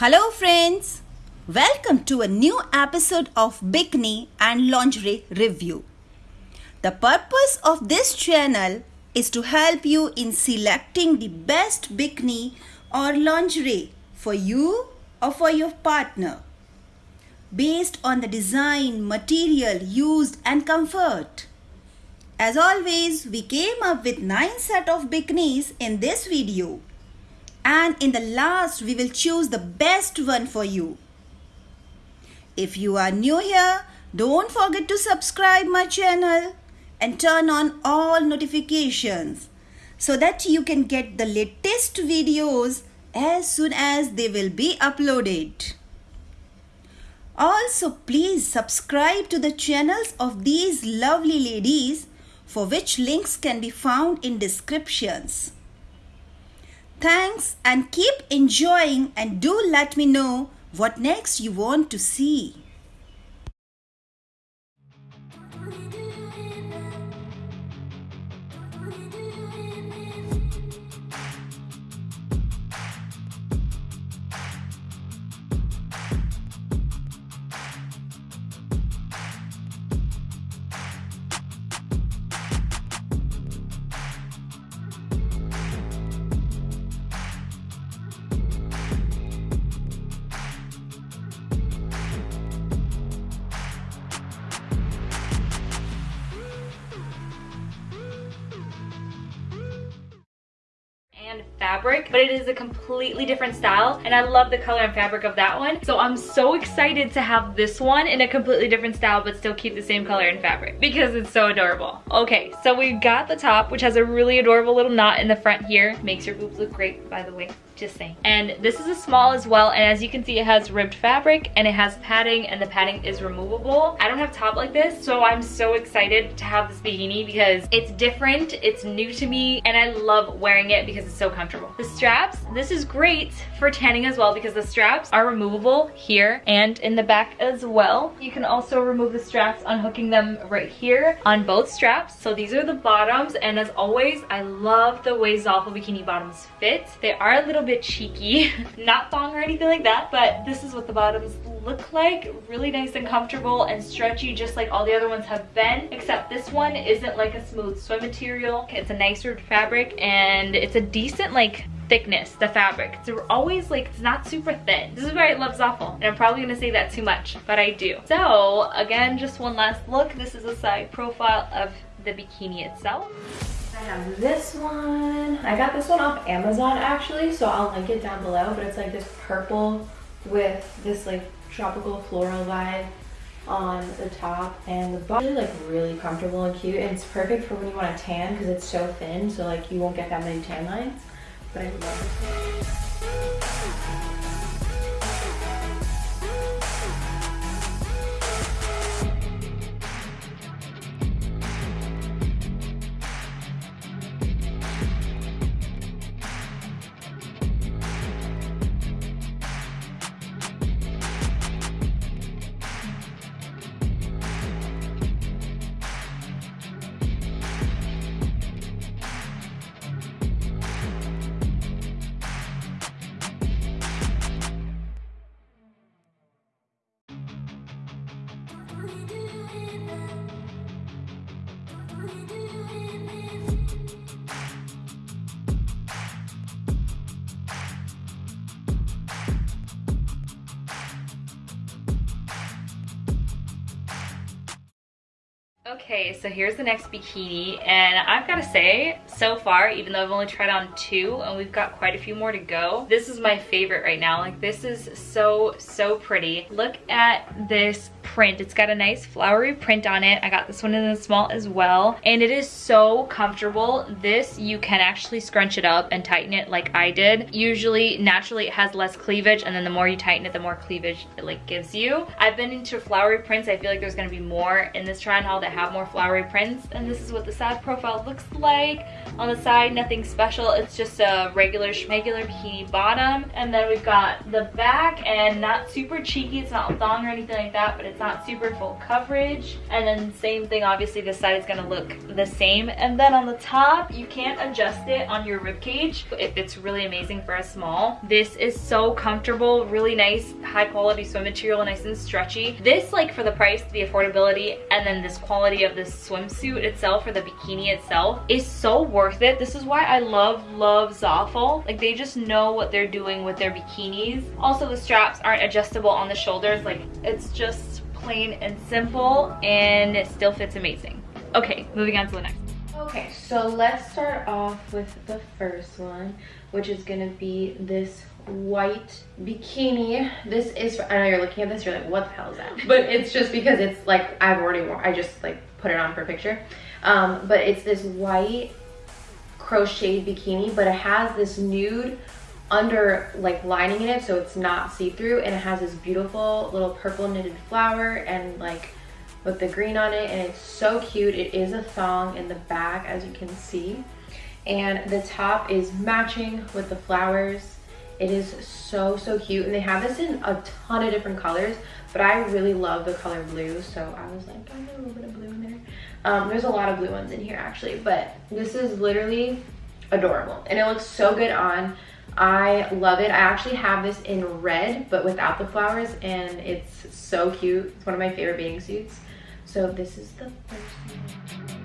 Hello friends! Welcome to a new episode of Bikini and Lingerie Review. The purpose of this channel is to help you in selecting the best bikini or lingerie for you or for your partner based on the design, material used and comfort. As always, we came up with 9 set of bikinis in this video and in the last we will choose the best one for you. If you are new here, don't forget to subscribe my channel and turn on all notifications so that you can get the latest videos as soon as they will be uploaded. Also, please subscribe to the channels of these lovely ladies for which links can be found in descriptions. Thanks and keep enjoying and do let me know what next you want to see. And fabric, but it is a completely different style and I love the color and fabric of that one. So I'm so excited to have this one in a completely different style but still keep the same color and fabric because it's so adorable. Okay, so we've got the top which has a really adorable little knot in the front here. Makes your boobs look great by the way just saying. And this is a small as well, and as you can see, it has ribbed fabric and it has padding, and the padding is removable. I don't have top like this, so I'm so excited to have this bikini because it's different, it's new to me, and I love wearing it because it's so comfortable. The straps, this is great for tanning as well because the straps are removable here and in the back as well. You can also remove the straps unhooking them right here on both straps. So these are the bottoms, and as always, I love the way Zaful bikini bottoms fit. They are a little bit bit cheeky. Not thong or anything like that, but this is what the bottoms look like. Really nice and comfortable and stretchy just like all the other ones have been, except this one isn't like a smooth swim material. It's a nicer fabric and it's a decent like thickness, the fabric. It's always like, it's not super thin. This is why I love Zaful. And I'm probably gonna say that too much, but I do. So again, just one last look. This is a side profile of the bikini itself. I have this one. I got this one off Amazon actually, so I'll link it down below. But it's like this purple with this like tropical floral vibe on the top and the bottom is like really comfortable and cute and it's perfect for when you want to tan because it's so thin so like you won't get that many tan lines but I love this Okay, so here's the next bikini, and I've got to say, so far, even though I've only tried on two, and we've got quite a few more to go, this is my favorite right now. Like, this is so, so pretty. Look at this print. It's got a nice flowery print on it. I got this one in the small as well, and it is so comfortable. This, you can actually scrunch it up and tighten it like I did. Usually, naturally, it has less cleavage, and then the more you tighten it, the more cleavage it like gives you. I've been into flowery prints. I feel like there's gonna be more in this try on haul that have more flowery prints and this is what the side profile looks like on the side nothing special it's just a regular regular bikini bottom and then we've got the back and not super cheeky it's not thong or anything like that but it's not super full coverage. And then same thing, obviously this side is gonna look the same. And then on the top, you can't adjust it on your rib cage. It fits really amazing for a small. This is so comfortable, really nice, high quality swim material, nice and stretchy. This, like for the price, the affordability, and then this quality of this swimsuit itself or the bikini itself is so worth it. This is why I love, love Zaful. Like they just know what they're doing with their bikinis. Also, the straps aren't adjustable on the shoulders. Like it's just plain and simple and it still fits amazing. Okay, moving on to the next. Okay, so let's start off with the first one, which is gonna be this white bikini. This is, I know you're looking at this, you're like, what the hell is that? But it's just because it's like, I've already worn, I just like put it on for a picture. Um, but it's this white crocheted bikini, but it has this nude under like lining in it so it's not see-through and it has this beautiful little purple knitted flower and like with the green on it and it's so cute. It is a thong in the back as you can see. And the top is matching with the flowers. It is so so cute and they have this in a ton of different colors but i really love the color blue so i was like i get a little bit of blue in there. Um, there's a lot of blue ones in here actually but this is literally adorable and it looks so good on I love it. I actually have this in red, but without the flowers, and it's so cute. It's one of my favorite bathing suits. So this is the first one.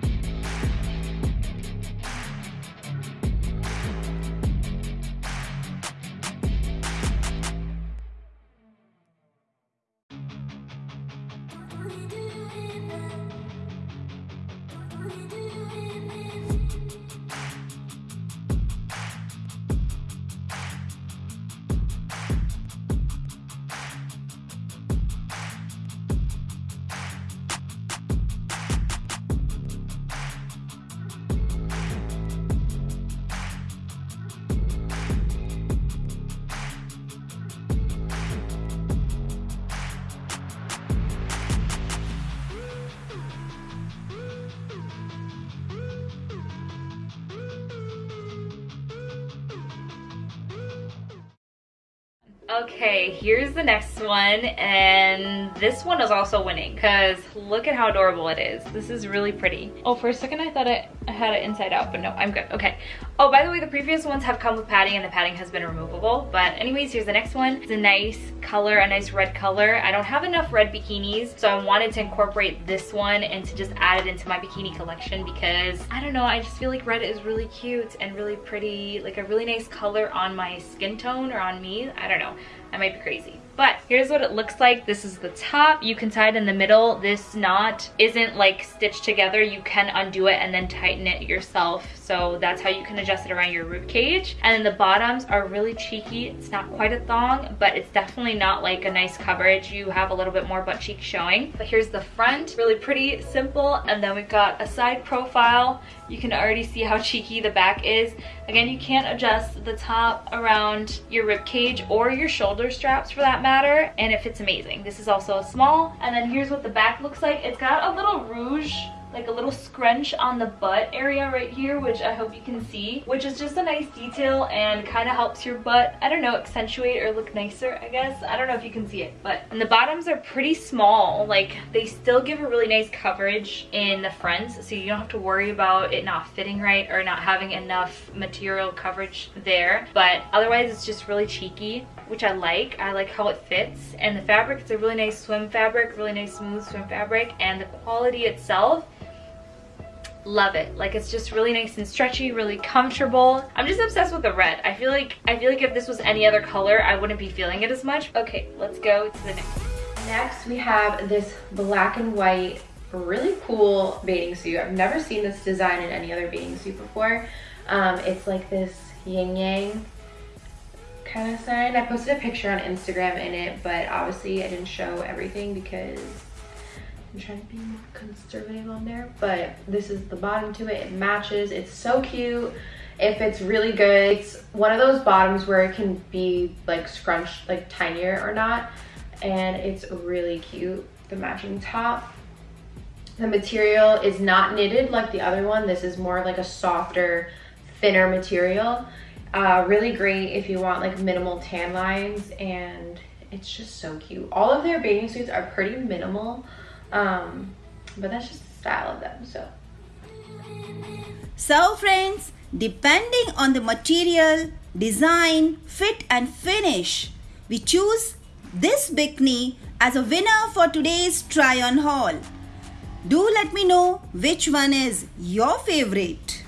Okay, here's the next one, and this one is also winning because look at how adorable it is. This is really pretty. Oh, for a second I thought I, had it inside out, but no, I'm good. Okay. Oh, by the way, the previous ones have come with padding and the padding has been removable. But anyways, here's the next one. It's a nice color, a nice red color. I don't have enough red bikinis, so I wanted to incorporate this one and to just add it into my bikini collection because, I don't know, I just feel like red is really cute and really pretty, like a really nice color on my skin tone or on me. I don't know. I might be crazy. But here's what it looks like. This is the top. You can tie it in the middle. This knot isn't like stitched together. You can undo it and then tighten it yourself. So that's how you can adjust it around your rib cage. And then the bottoms are really cheeky. It's not quite a thong, but it's definitely not like a nice coverage. You have a little bit more butt cheek showing. But here's the front, really pretty, simple. And then we've got a side profile. You can already see how cheeky the back is. Again, you can't adjust the top around your rib cage or your shoulder straps for that matter, and it fits amazing. This is also a small, and then here's what the back looks like. It's got a little rouge like a little scrunch on the butt area right here, which I hope you can see, which is just a nice detail and kind of helps your butt, I don't know, accentuate or look nicer, I guess. I don't know if you can see it, but and the bottoms are pretty small. Like they still give a really nice coverage in the fronts, so you don't have to worry about it not fitting right or not having enough material coverage there. But otherwise, it's just really cheeky which I like. I like how it fits. And the fabric, it's a really nice swim fabric, really nice smooth swim fabric. And the quality itself love it. Like it's just really nice and stretchy really comfortable. I'm just obsessed with the red. I feel like i feel like if this was any other color i wouldn't be feeling it as much. Okay let's go to the next. Next we have this black and white really cool bathing suit. I've never seen this design in any other bathing suit before. Um, it's like this yin yang kind of sign. I posted a picture on instagram in it but obviously i didn't show everything because I'm trying to be more conservative on there, but this is the bottom to it. It matches. It's so cute. If it's really good, it's one of those bottoms where it can be like scrunched, like tinier or not. And it's really cute. The matching top. The material is not knitted like the other one. This is more like a softer, thinner material. Uh, really great if you want like minimal tan lines and it's just so cute. All of their bathing suits are pretty minimal, um, but that's just the style of them. So So, friends, depending on the material, design, fit, and finish, we choose this bikini as a winner for today's try on haul. Do let me know which one is your favorite.